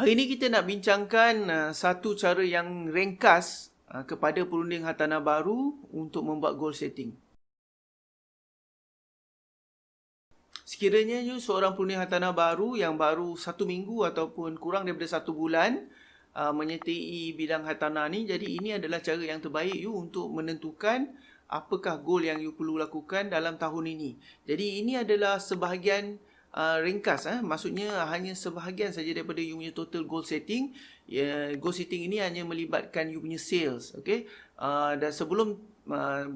Hari ini kita nak bincangkan uh, satu cara yang ringkas uh, kepada perunding hartanah baru untuk membuat goal setting. Sekiranya you seorang perunding hartanah baru yang baru satu minggu ataupun kurang daripada satu bulan uh, menyertai bidang hartanah ni, jadi ini adalah cara yang terbaik you untuk menentukan apakah goal yang you perlu lakukan dalam tahun ini. Jadi ini adalah sebahagian uh, ringkas eh. Maksudnya hanya sebahagian saja daripada you punya total goal setting. Ya goal setting ini hanya melibatkan you punya sales okey? Uh, dan sebelum uh,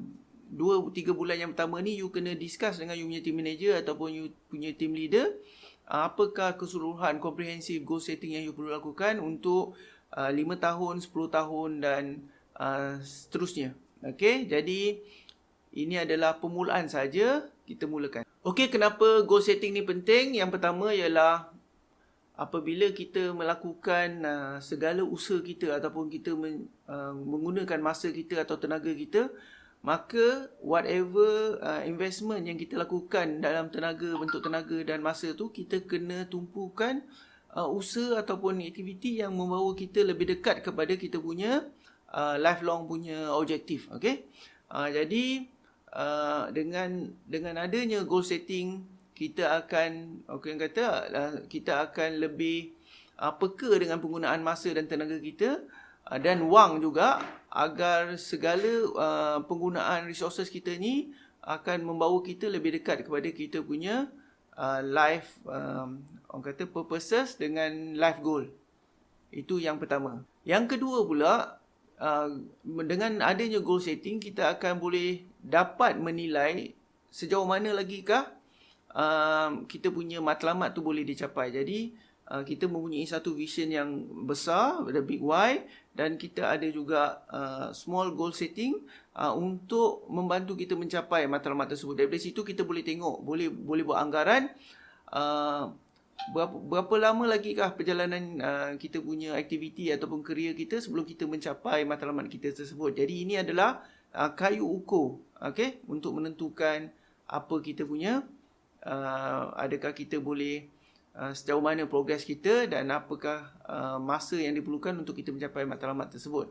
2 3 bulan yang pertama ni you kena discuss dengan you punya team manager ataupun you punya team leader uh, apakah keseluruhan komprehensif goal setting yang you perlu lakukan untuk uh, 5 tahun 10 tahun dan uh, seterusnya okey? Jadi ini adalah permulaan saja kita mulakan Okey, kenapa goal setting ni penting? Yang pertama ialah apabila kita melakukan uh, segala usaha kita ataupun kita men, uh, menggunakan masa kita atau tenaga kita, maka whatever uh, investment yang kita lakukan dalam tenaga, bentuk tenaga dan masa tu, kita kena tumpukan uh, usaha ataupun aktiviti yang membawa kita lebih dekat kepada kita punya uh, lifelong punya objektif. Okey? Uh, jadi, uh, dengan dengan adanya goal setting kita akan okey kata uh, kita akan lebih uh, peka dengan penggunaan masa dan tenaga kita uh, dan wang juga agar segala uh, penggunaan resources kita ni akan membawa kita lebih dekat kepada kita punya uh, life um, orang kata purposes dengan life goal. Itu yang pertama. Yang kedua pula uh, dengan adanya goal setting kita akan boleh dapat menilai sejauh mana lagi kah uh, kita punya matlamat tu boleh dicapai. Jadi uh, kita mempunyai satu vision yang besar, the big why dan kita ada juga uh, small goal setting uh, untuk membantu kita mencapai matlamat tersebut. Dari situ kita boleh tengok, boleh boleh buat anggaran uh, berapa, berapa lama lagi kah perjalanan uh, kita punya aktiviti ataupun kerja kita sebelum kita mencapai matlamat kita tersebut. Jadi ini adalah uh, kayu ukur okay, untuk menentukan apa kita punya uh, adakah kita boleh uh, sejauh mana progres kita dan apakah uh, masa yang diperlukan untuk kita mencapai matlamat tersebut.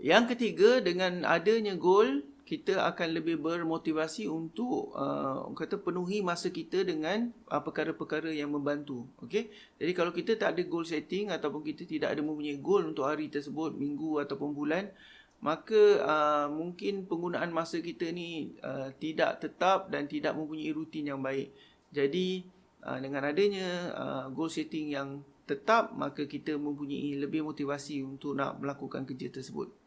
Yang ketiga dengan adanya goal kita akan lebih bermotivasi untuk uh, kata penuhi masa kita dengan uh, perkara-perkara yang membantu. Okey. Jadi kalau kita tak ada goal setting ataupun kita tidak ada mempunyai goal untuk hari tersebut, minggu ataupun bulan, maka uh, mungkin penggunaan masa kita ni uh, tidak tetap dan tidak mempunyai rutin yang baik. Jadi uh, dengan adanya uh, goal setting yang tetap, maka kita mempunyai lebih motivasi untuk nak melakukan kerja tersebut.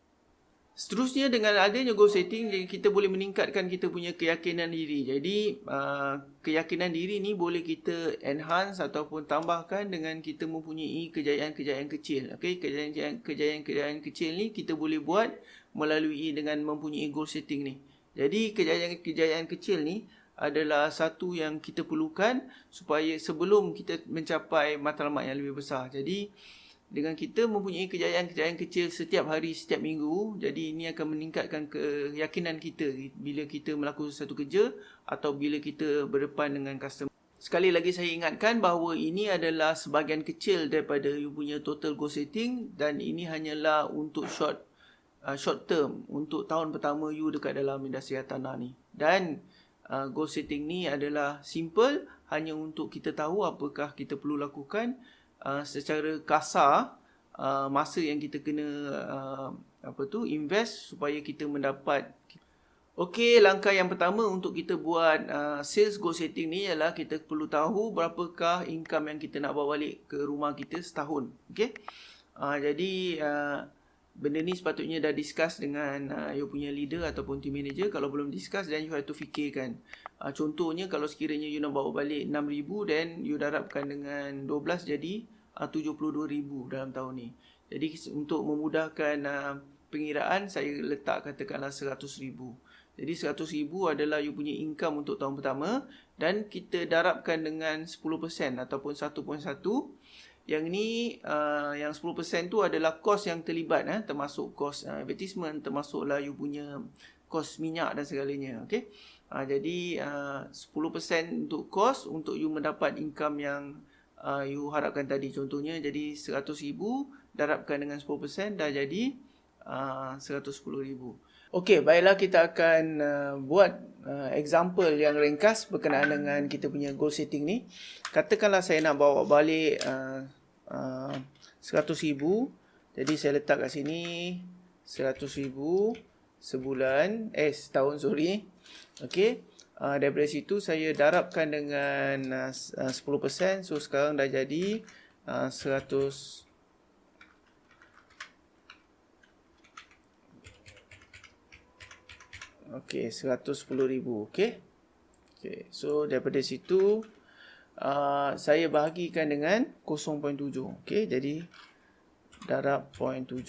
Seterusnya dengan adanya goal setting kita boleh meningkatkan kita punya keyakinan diri. Jadi uh, keyakinan diri ni boleh kita enhance ataupun tambahkan dengan kita mempunyai kejayaan-kejayaan kecil. Okey, kejayaan-kejayaan kecil ni kita boleh buat melalui dengan mempunyai goal setting ni. Jadi kejayaan-kejayaan kecil ni adalah satu yang kita perlukan supaya sebelum kita mencapai matlamat yang lebih besar. Jadi dengan kita mempunyai kejayaan-kejayaan kecil setiap hari, setiap minggu, jadi ini akan meningkatkan keyakinan kita bila kita melakukan satu kerja atau bila kita berdepan dengan customer. Sekali lagi saya ingatkan bahawa ini adalah sebahagian kecil daripada you punya total goal setting dan ini hanyalah untuk short uh, short term untuk tahun pertama you dekat dalam industri tanah ni. Dan uh, goal setting ni adalah simple hanya untuk kita tahu apakah kita perlu lakukan uh, secara kasar uh, masa yang kita kena uh, apa tu invest supaya kita mendapat Okey, langkah yang pertama untuk kita buat uh, sales goal setting ni ialah kita perlu tahu berapakah income yang kita nak bawa balik ke rumah kita setahun. Okey. Uh, jadi uh, benda ni sepatutnya dah discuss dengan uh, you punya leader ataupun team manager. Kalau belum discuss then you have to fikirkan. Uh, contohnya kalau sekiranya you nak bawa balik 6000 then you darabkan dengan 12 jadi uh, 72000 dalam tahun ni. Jadi untuk memudahkan uh, pengiraan saya letak katakanlah 100000. Jadi 100000 adalah you punya income untuk tahun pertama dan kita darabkan dengan 10% ataupun 1.1 yang ni uh, yang 10% tu adalah kos yang terlibat eh termasuk kos uh, advertisement termasuklah you punya kos minyak dan segalanya okey uh, jadi uh, 10% untuk kos untuk you mendapat income yang uh, you harapkan tadi. Contohnya jadi RM100,000 darabkan dengan 10% dah jadi uh, RM110,000. Okey, baiklah kita akan uh, buat uh, example yang ringkas berkenaan dengan kita punya goal setting ni. Katakanlah saya nak bawa balik uh, uh, RM100,000. Jadi saya letak kat sini RM100,000 sebulan. Eh, setahun sorry. Okey. Uh, daripada situ saya darabkan dengan uh, 10%. So sekarang dah jadi uh, 100 Okey, 110,000. Okey. Okey, so daripada situ uh, saya bahagikan dengan 0.7. Okey, jadi darab 0.7.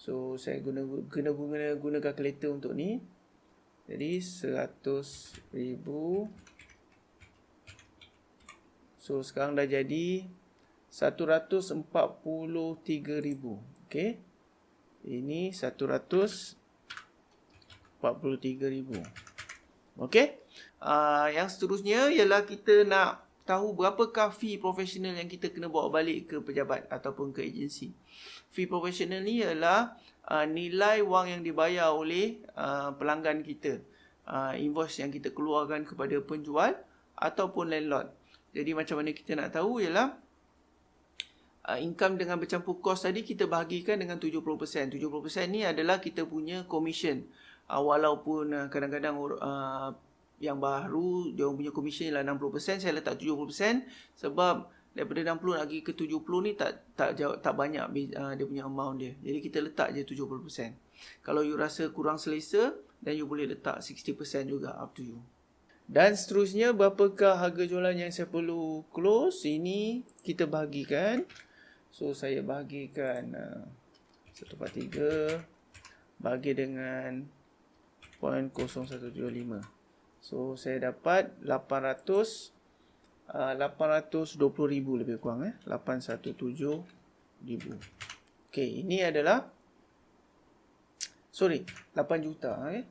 So saya guna guna guna guna kalkulator untuk ni. Jadi 100,000 So sekarang dah jadi 143,000. Okey. Ini 100 43,000. Okey. Uh, yang seterusnya ialah kita nak tahu berapakah fee profesional yang kita kena bawa balik ke pejabat ataupun ke agensi. Fee profesional ni ialah uh, nilai wang yang dibayar oleh uh, pelanggan kita. Uh, invoice yang kita keluarkan kepada penjual ataupun landlord. Jadi macam mana kita nak tahu ialah uh, income dengan bercampur kos tadi kita bahagikan dengan 70%. 70% ni adalah kita punya commission uh, walaupun uh, kadang-kadang uh, yang baru dia punya komisen ialah 60% saya letak 70% sebab daripada 60 lagi ke 70 ni tak tak jauh, tak banyak uh, dia punya amount dia. Jadi kita letak je 70%. Kalau you rasa kurang selesa dan you boleh letak 60% juga up to you. Dan seterusnya berapakah harga jualan yang saya perlu close? Ini kita bahagikan. So saya bahagikan uh, 1 per 3 bagi dengan 0.0175 so saya dapat 800 uh, 820,000 lebih kurang eh. 817,000 okey ini adalah sorry 8 juta eh.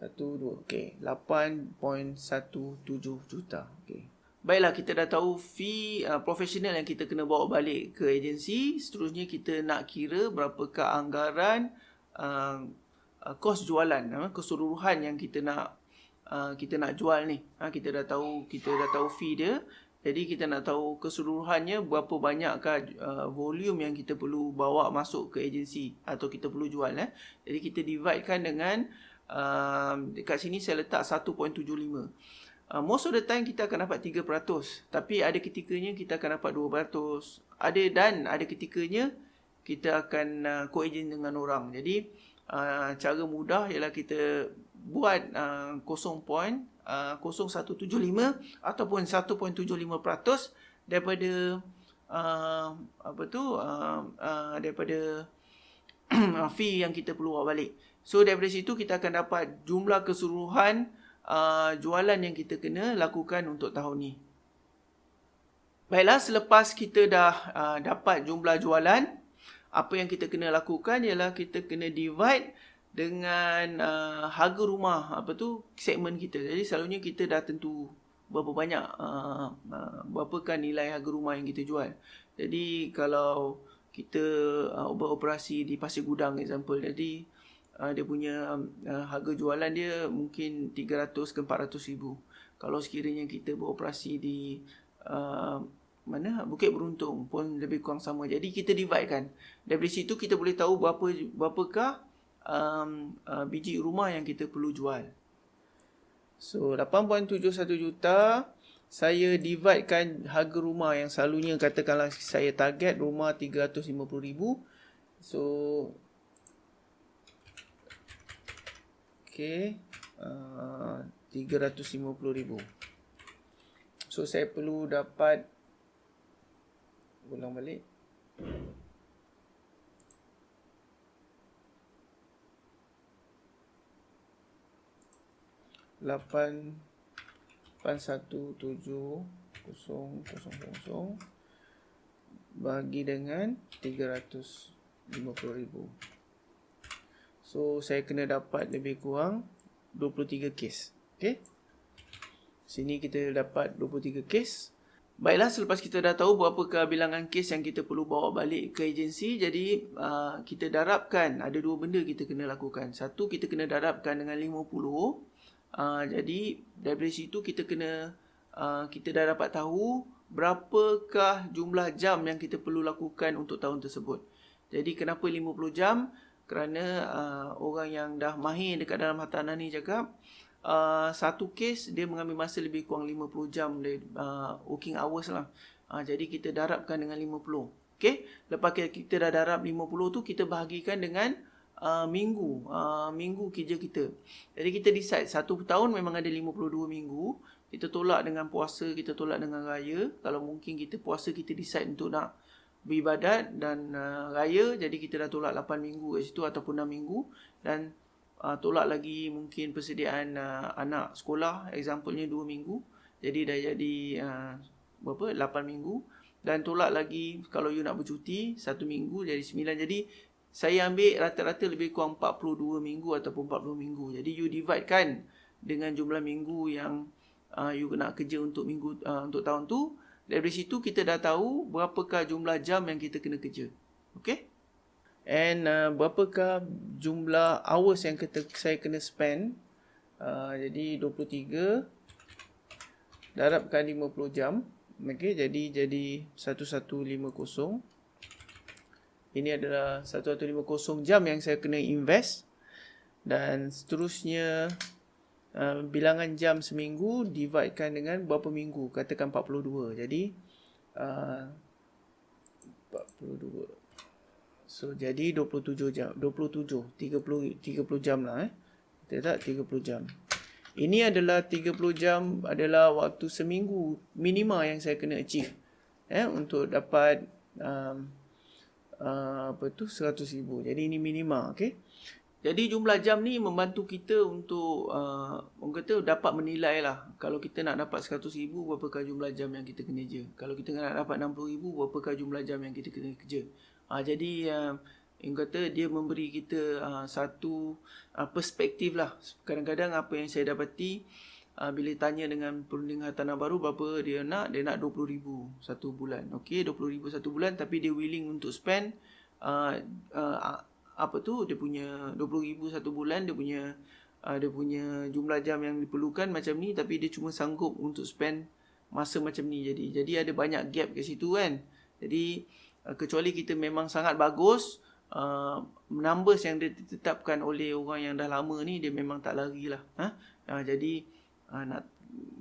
1 2 okey 8.17 juta. Okey Baiklah, kita dah tahu fee uh, profesional yang kita kena bawa balik ke agensi. Seterusnya kita nak kira berapakah anggaran uh, uh, kos jualan uh, keseluruhan yang kita nak uh, kita nak jual ni uh, kita dah tahu kita dah tahu fee dia jadi kita nak tahu keseluruhannya berapa banyakkah uh, volume yang kita perlu bawa masuk ke agensi atau kita perlu jual eh jadi kita dividekan dengan uh, dekat sini saya letak 1.75 Uh, most of the time kita akan dapat 3%. Tapi ada ketikanya kita akan dapat 2%. Ada dan ada ketikanya kita akan uh, co-agent dengan orang. Jadi uh, cara mudah ialah kita buat uh, 0.0175 uh, ataupun 1.75% daripada uh, apa tu uh, uh, daripada fee yang kita perlu bawa balik. So daripada situ kita akan dapat jumlah keseluruhan uh, jualan yang kita kena lakukan untuk tahun ni. Baiklah selepas kita dah uh, dapat jumlah jualan apa yang kita kena lakukan ialah kita kena divide dengan uh, harga rumah apa tu segmen kita. Jadi selalunya kita dah tentu berapa banyak uh, uh, berapakah nilai harga rumah yang kita jual. Jadi kalau kita uh, beroperasi di Pasir Gudang example jadi uh, dia punya uh, harga jualan dia mungkin 300 ke 400 ribu. Kalau sekiranya kita beroperasi di uh, mana Bukit Beruntung pun lebih kurang sama. Jadi kita divide kan. Dari situ kita boleh tahu berapa berapakah um, uh, biji rumah yang kita perlu jual. So 8.71 juta saya dividekan harga rumah yang selalunya katakanlah saya target rumah 350,000. So Okay. Uh, 350,000. So saya perlu dapat ulang balik. Lapan lapan satu tujuh kosong kosong kosong. Bagi dengan tiga ratus lima puluh ribu. So saya kena dapat lebih kurang dua puluh tiga kes. Ok sini kita dapat dua puluh tiga kes Baiklah, selepas kita dah tahu berapakah bilangan kes yang kita perlu bawa balik ke agensi, jadi uh, kita darabkan, ada dua benda kita kena lakukan. Satu, kita kena darabkan dengan 50. Uh, jadi, dari situ kita kena, uh, kita dah dapat tahu berapakah jumlah jam yang kita perlu lakukan untuk tahun tersebut. Jadi, kenapa 50 jam? Kerana uh, orang yang dah mahir dekat dalam hartanah ni cakap, uh, satu kes dia mengambil masa lebih kurang 50 jam dari uh, working hours lah. Uh, jadi kita darabkan dengan 50. Okey, lepas kita dah darab 50 tu kita bahagikan dengan uh, minggu, uh, minggu kerja kita. Jadi kita decide satu tahun memang ada 52 minggu. Kita tolak dengan puasa, kita tolak dengan raya. Kalau mungkin kita puasa kita decide untuk nak beribadat dan uh, raya jadi kita dah tolak 8 minggu kat situ ataupun 6 minggu dan uh, tolak lagi mungkin persediaan uh, anak sekolah examplenya 2 minggu. Jadi dah jadi uh, berapa? 8 minggu. Dan tolak lagi kalau you nak bercuti 1 minggu jadi 9 jadi saya ambil rata-rata lebih kurang 42 minggu ataupun 40 minggu. Jadi you divide kan dengan jumlah minggu yang uh, you nak kerja untuk minggu uh, untuk tahun tu. Dari situ kita dah tahu berapakah jumlah jam yang kita kena kerja. Okey And uh, berapakah jumlah hours yang kita, saya kena spend. Uh, jadi 23 darabkan 50 jam. Okay, jadi jadi 1150. Ini adalah 1150 jam yang saya kena invest. Dan seterusnya uh, bilangan jam seminggu dividekan dengan berapa minggu. Katakan 42. Jadi uh, 42. So jadi 27 jam 27 30 30 jam lah eh. Betul tak 30 jam. Ini adalah 30 jam adalah waktu seminggu minima yang saya kena achieve eh untuk dapat um, uh, apa tu 100,000. Jadi ini minima okey. Jadi jumlah jam ni membantu kita untuk uh, orang kata dapat menilai lah. Kalau kita nak dapat 100,000 berapakah jumlah jam yang kita kena kerja. Kalau kita nak dapat 60,000 berapakah jumlah jam yang kita kena kerja. Uh, jadi uh, yang kata dia memberi kita uh, satu uh, perspektif lah. Kadang-kadang apa yang saya dapati uh, bila tanya dengan perunding hartanah baru berapa dia nak, dia nak 20,000 satu bulan. Okey, 20,000 satu bulan tapi dia willing untuk spend uh, uh, apa tu dia punya 20,000 satu bulan dia punya uh, dia punya jumlah jam yang diperlukan macam ni tapi dia cuma sanggup untuk spend masa macam ni jadi jadi ada banyak gap kat situ kan jadi Uh, kecuali kita memang sangat bagus uh, numbers yang ditetapkan oleh orang yang dah lama ni dia memang tak lari lah ha? uh, jadi uh, nak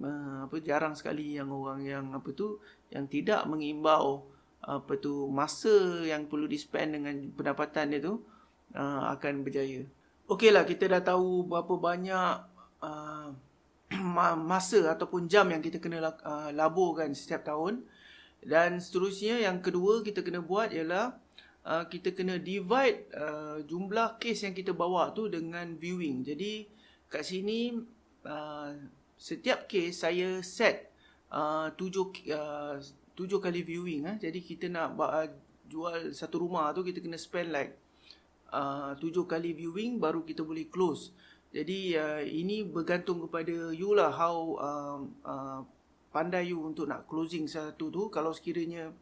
uh, apa jarang sekali yang orang yang apa tu yang tidak mengimbau apa tu masa yang perlu di spend dengan pendapatan dia tu uh, akan berjaya Okeylah kita dah tahu berapa banyak uh, masa ataupun jam yang kita kena uh, laburkan setiap tahun dan seterusnya yang kedua kita kena buat ialah uh, kita kena divide uh, jumlah kes yang kita bawa tu dengan viewing. Jadi kat sini uh, setiap kes saya set uh, tujuh, uh, tujuh kali viewing. Eh. Jadi kita nak uh, jual satu rumah tu kita kena spend like uh, tujuh kali viewing baru kita boleh close. Jadi uh, ini bergantung kepada you lah how uh, uh, pandai you untuk nak closing satu tu kalau sekiranya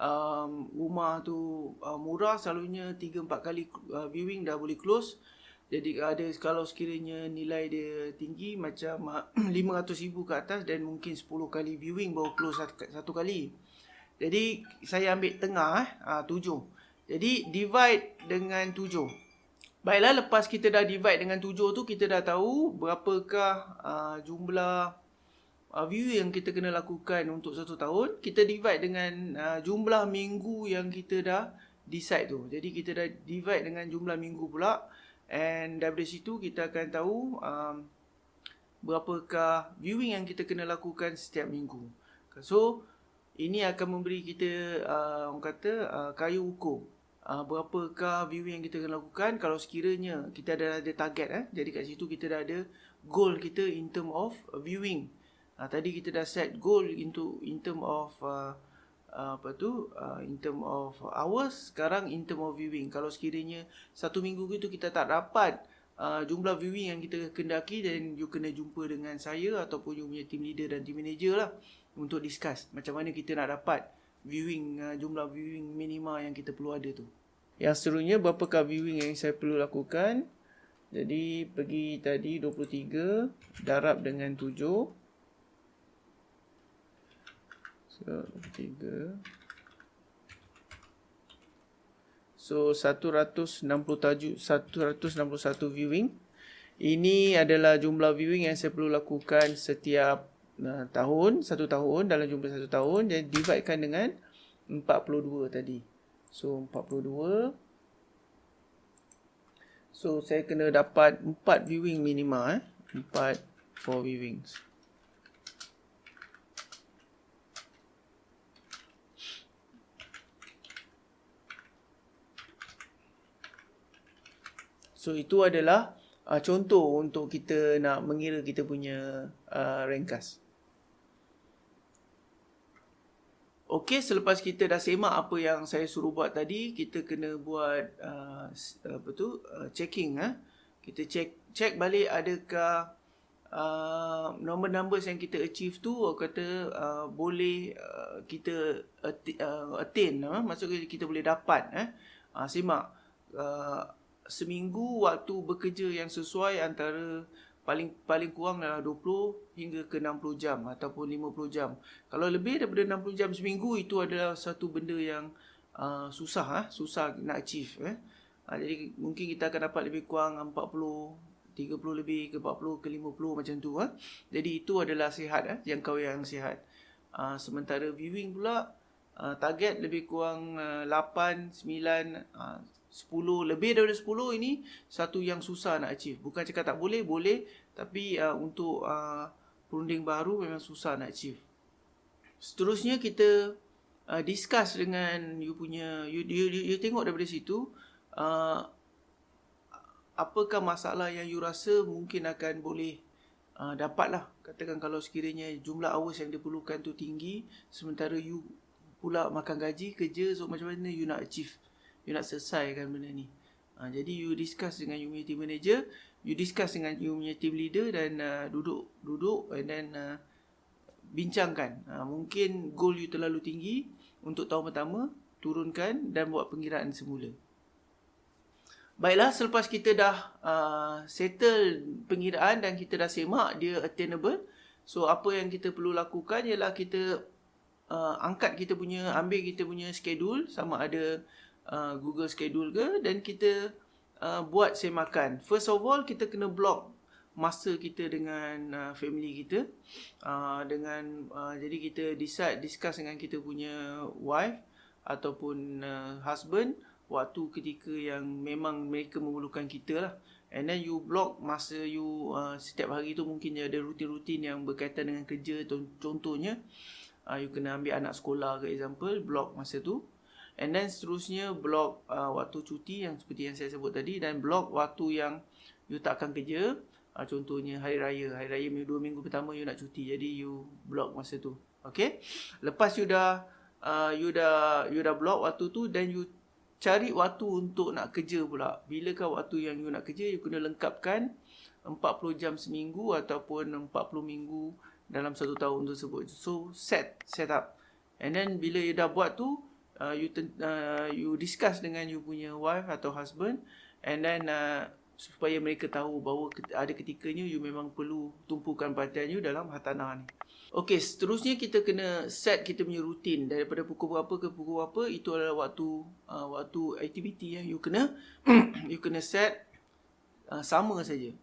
um, rumah tu uh, murah selalunya 3 4 kali uh, viewing dah boleh close. Jadi ada kalau sekiranya nilai dia tinggi macam uh, 500,000 ke atas dan mungkin 10 kali viewing baru close satu, satu kali. Jadi saya ambil tengah eh uh, 7 jadi divide dengan 7 Baiklah lepas kita dah divide dengan 7 tu kita dah tahu berapakah uh, jumlah uh, view yang kita kena lakukan untuk satu tahun kita divide dengan uh, jumlah minggu yang kita dah decide tu. Jadi kita dah divide dengan jumlah minggu pula and dari situ kita akan tahu um, berapakah viewing yang kita kena lakukan setiap minggu. So ini akan memberi kita uh, orang kata uh, kayu ukur uh, berapakah viewing yang kita kena lakukan. Kalau sekiranya kita ada ada target eh jadi kat situ kita dah ada goal kita in term of viewing Uh, tadi kita dah set goal into in term of uh, uh, apa tu uh, in term of hours sekarang in term of viewing kalau sekiranya satu minggu itu kita tak dapat uh, jumlah viewing yang kita kendaki dan you kena jumpa dengan saya ataupun you punya team leader dan team manager lah untuk discuss macam mana kita nak dapat viewing uh, jumlah viewing minima yang kita perlu ada tu. Yang seterusnya berapakah viewing yang saya perlu lakukan? Jadi pergi tadi 23 darab dengan 7. So 23 So 160 tajuk 161 viewing. Ini adalah jumlah viewing yang saya perlu lakukan setiap uh, tahun, satu tahun dalam jumlah satu tahun dan dividekan dengan 42 tadi. So 42 So saya kena dapat 4 viewing minima eh. 4 4 viewings. So itu adalah uh, contoh untuk kita nak mengira kita punya uh, rankas. Okey, selepas kita dah semak apa yang saya suruh buat tadi, kita kena buat uh, apa tu? Uh, checking ah. Ha? Kita check check balik adakah uh, number numbers yang kita achieve tu kata uh, boleh uh, kita uh, attain ah. Ha? Maksudnya kita boleh dapat eh. Uh, simak uh, seminggu waktu bekerja yang sesuai antara paling paling kurang adalah 20 hingga ke 60 jam ataupun 50 jam. Kalau lebih daripada 60 jam seminggu itu adalah satu benda yang uh, susah ah, susah nak achieve eh. Uh, jadi mungkin kita akan dapat lebih kurang 40 30 lebih ke 40 ke 50 macam tu ah. Jadi itu adalah sihat eh, jangkau yang sihat. Uh, sementara viewing pula uh, target lebih kurang uh, 8 9 uh, 10 lebih daripada 10 ini satu yang susah nak achieve. Bukan cakap tak boleh, boleh tapi uh, untuk uh, perunding baru memang susah nak achieve. Seterusnya kita uh, discuss dengan you punya you, you, you, you tengok daripada situ uh, apakah masalah yang you rasa mungkin akan boleh uh, dapatlah. Katakan kalau sekiranya jumlah hours yang diperlukan tu tinggi sementara you pula makan gaji kerja so macam mana you nak achieve you nak selesaikan benda ni. Ha, jadi you discuss dengan you punya team manager, you discuss dengan you punya team leader dan uh, duduk duduk and then uh, bincangkan. Ha, mungkin goal you terlalu tinggi untuk tahun pertama, turunkan dan buat pengiraan semula. Baiklah, selepas kita dah uh, settle pengiraan dan kita dah semak dia attainable, so apa yang kita perlu lakukan ialah kita uh, angkat kita punya, ambil kita punya schedule sama ada uh, Google Schedule ke dan kita uh, buat semakan. First of all kita kena block masa kita dengan uh, family kita. Uh, dengan uh, jadi kita decide discuss dengan kita punya wife ataupun uh, husband waktu ketika yang memang mereka memerlukan kita lah. And then you block masa you uh, setiap hari tu mungkin ada rutin-rutin yang berkaitan dengan kerja contohnya uh, you kena ambil anak sekolah ke example block masa tu And then seterusnya blok uh, waktu cuti yang seperti yang saya sebut tadi dan blok waktu yang you takkan kerja. Uh, contohnya hari raya. Hari raya dua minggu pertama you nak cuti. Jadi you blok masa tu. Okay. Lepas you dah uh, you dah you dah blok waktu tu dan you cari waktu untuk nak kerja pula. Bilakah waktu yang you nak kerja you kena lengkapkan 40 jam seminggu ataupun 40 minggu dalam satu tahun tersebut. So set set up. And then bila you dah buat tu uh, you uh, you discuss dengan you punya wife atau husband and then uh, supaya mereka tahu bahawa ada ketikanya you memang perlu tumpukan perhatian you dalam hartanah ni. Okey, seterusnya kita kena set kita punya rutin daripada pukul berapa ke pukul berapa itu adalah waktu uh, waktu aktiviti yang you kena you kena set uh, sama saja.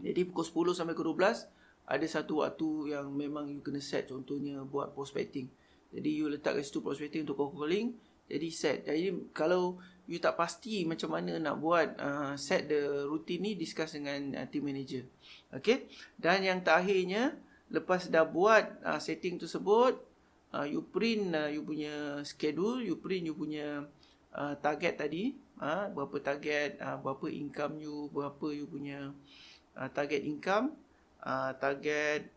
Jadi pukul 10 sampai ke 12 ada satu waktu yang memang you kena set contohnya buat prospecting. Jadi you letak kat situ prospecting untuk cold calling. Jadi set. Jadi kalau you tak pasti macam mana nak buat uh, set the routine ni discuss dengan uh, team manager. Okay. Dan yang terakhirnya lepas dah buat uh, setting tersebut uh, you print uh, you punya schedule, you print you punya uh, target tadi, uh, berapa target, uh, berapa income you, berapa you punya uh, target income, uh, target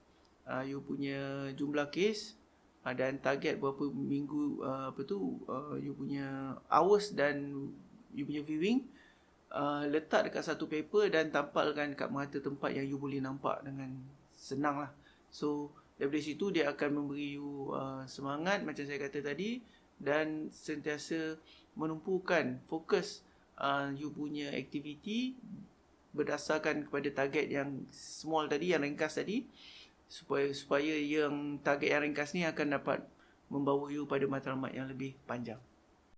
uh, you punya jumlah case uh, dan target berapa minggu uh, apa tu uh, you punya hours dan you punya viewing. Uh, letak dekat satu paper dan tampalkan dekat merata tempat yang you boleh nampak dengan senang lah. So daripada situ dia akan memberi you uh, semangat macam saya kata tadi dan sentiasa menumpukan fokus uh, you punya aktiviti berdasarkan kepada target yang small tadi yang ringkas tadi supaya supaya yang target yang ringkas ni akan dapat membawa you pada matlamat yang lebih panjang